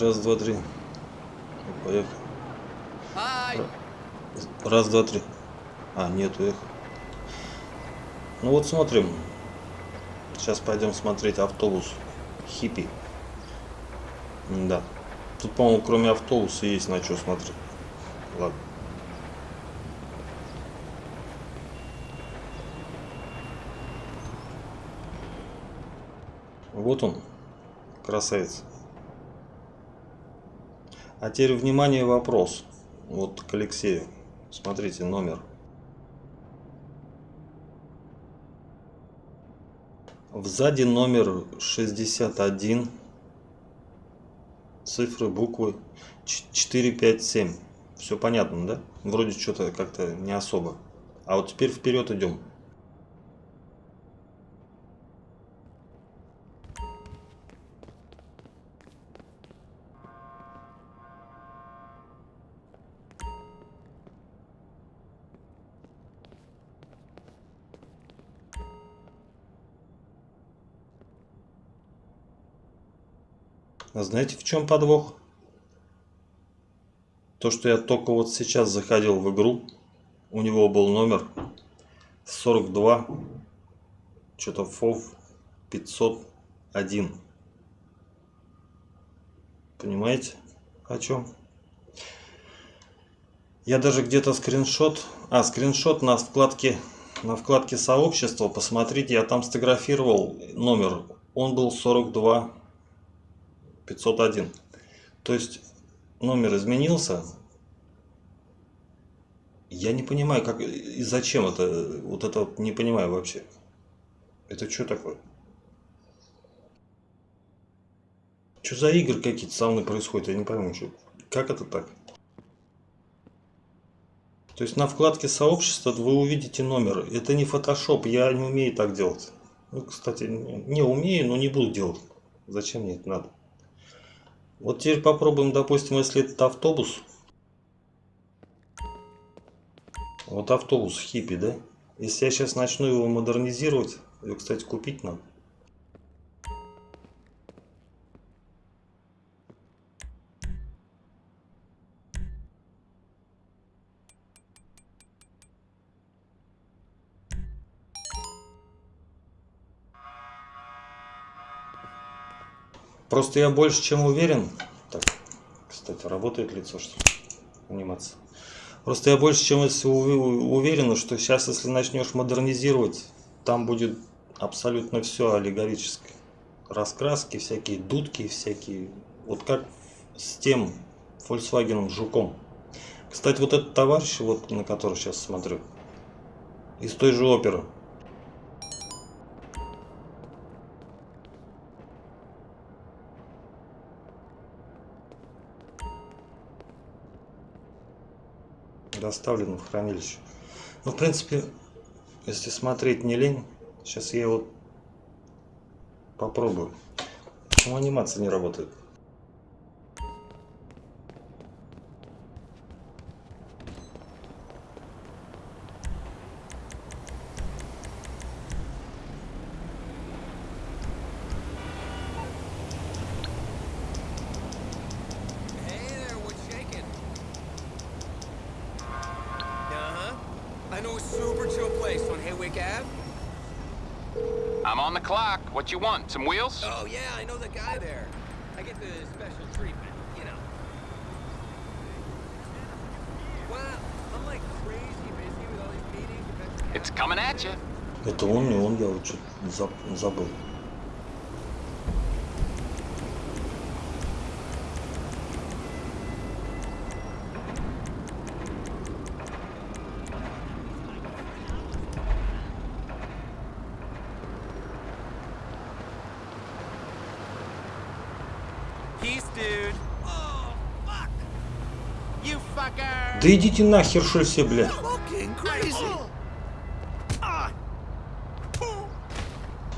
Раз, два, три. Поехали. Раз, два, три. А, нету их. Ну вот смотрим. Сейчас пойдем смотреть автобус. Хиппи. Да. Тут, по-моему, кроме автобуса есть на что смотреть. Ладно. Вот он, красавец. А теперь, внимание, вопрос. Вот к Алексею. Смотрите, номер. Сзади номер 61. Цифры, буквы 457. Все понятно, да? Вроде что-то как-то не особо. А вот теперь вперед идем. А знаете, в чем подвох? То, что я только вот сейчас заходил в игру, у него был номер 42, что-то ФОВ 501. Понимаете, о чем? Я даже где-то скриншот, а скриншот на вкладке на вкладке сообщества, посмотрите, я там сфотографировал номер, он был 42 501. То есть номер изменился. Я не понимаю, как и зачем это. Вот это вот не понимаю вообще. Это что такое? Что за игры какие-то со мной происходят? Я не пойму, что. Как это так? То есть на вкладке сообщества вы увидите номер. Это не фотошоп, я не умею так делать. Ну, кстати, не умею, но не буду делать. Зачем мне это надо? Вот теперь попробуем, допустим, если это автобус. Вот автобус хиппи, да? Если я сейчас начну его модернизировать, его, кстати, купить надо. Просто я больше чем уверен. Так, кстати, работает лицо, что анимация. Просто я больше чем уверен, что сейчас, если начнешь модернизировать, там будет абсолютно все аллегорическое. Раскраски, всякие дудки, всякие. Вот как с тем Volkswagen Жуком. Кстати, вот этот товарищ, вот на который сейчас смотрю, из той же оперы. Доставлен в хранилище. Ну, в принципе, если смотреть не лень, сейчас я его попробую. Почему анимация не работает? What you want? Some wheels? Oh, yeah, I know the guy there. I get the special treatment, you know. Wow, I'm like crazy busy with all these meetings. It's coming at you. Это он, не он, я вот забыл. Да идите нахер, что все, бля.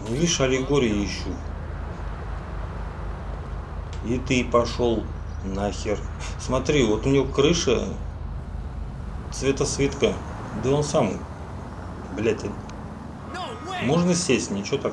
Ну, видишь, аллегории ищу. И ты пошел нахер. Смотри, вот у него крыша цвета свитка. Да он сам, блядь, можно сесть, ничего так.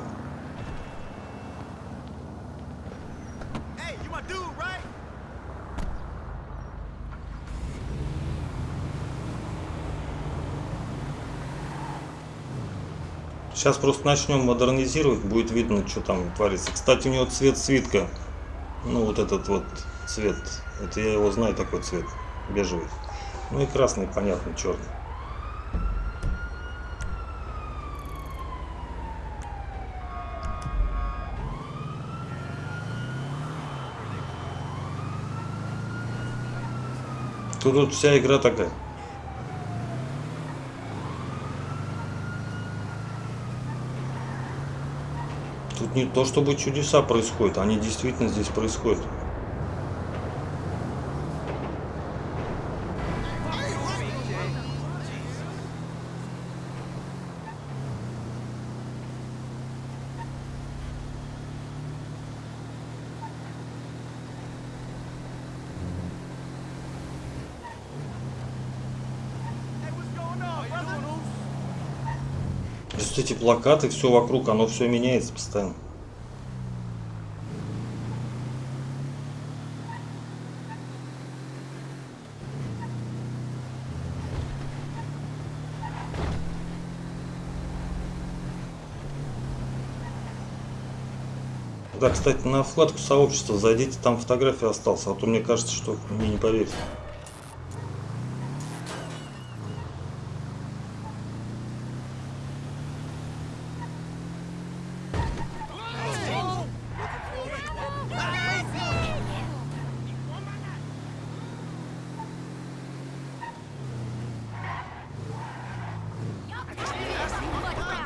Сейчас просто начнем модернизировать, будет видно, что там творится. Кстати, у него цвет свитка. Ну, вот этот вот цвет. Это я его знаю, такой цвет. Бежевый. Ну и красный, понятно, черный. Тут вот вся игра такая. Тут не то чтобы чудеса происходят, они действительно здесь происходят. Просто эти плакаты, все вокруг, оно все меняется постоянно. Да, кстати, на вкладку сообщества зайдите, там фотография осталась, а то мне кажется, что мне не поверите.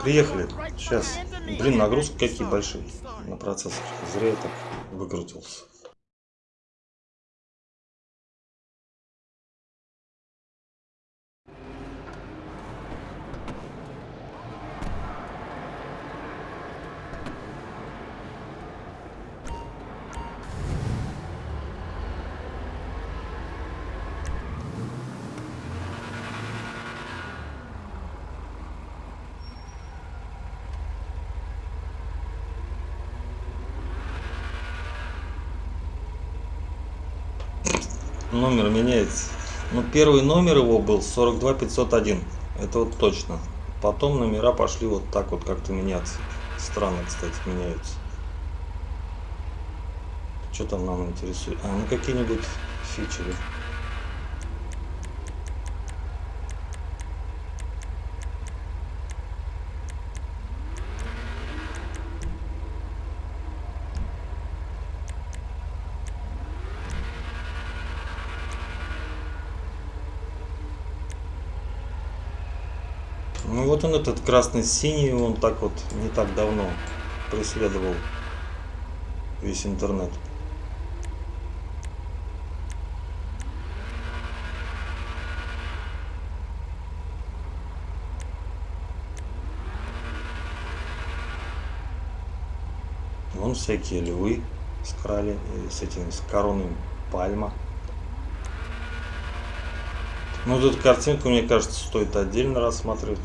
Приехали. Сейчас. Блин, нагрузки какие большие на процессор. Зря я так выкрутился. Номер меняется. Ну, первый номер его был 42501. Это вот точно. Потом номера пошли вот так вот как-то меняться. Странно, кстати, меняются. Что там нам интересует? А, ну какие-нибудь фичеры. Ну вот он этот красный-синий, он так вот не так давно преследовал весь интернет. Вон всякие львы с, э, с этим с короной пальма. Ну, вот эту картинку, мне кажется, стоит отдельно рассматривать.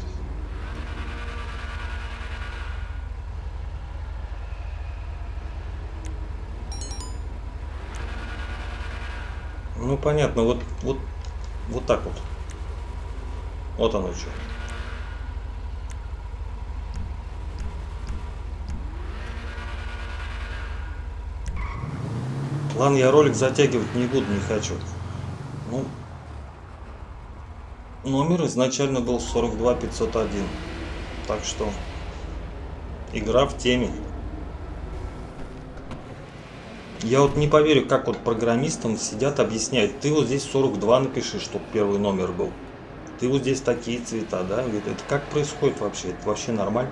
Ну, понятно, вот, вот, вот так вот. Вот оно что. Ладно, я ролик затягивать не буду, не хочу. Ну, номер изначально был 42501. Так что игра в теме. Я вот не поверю, как вот программистам сидят, объясняют. Ты вот здесь 42 напиши, чтобы первый номер был. Ты вот здесь такие цвета, да? Это как происходит вообще? Это вообще нормально?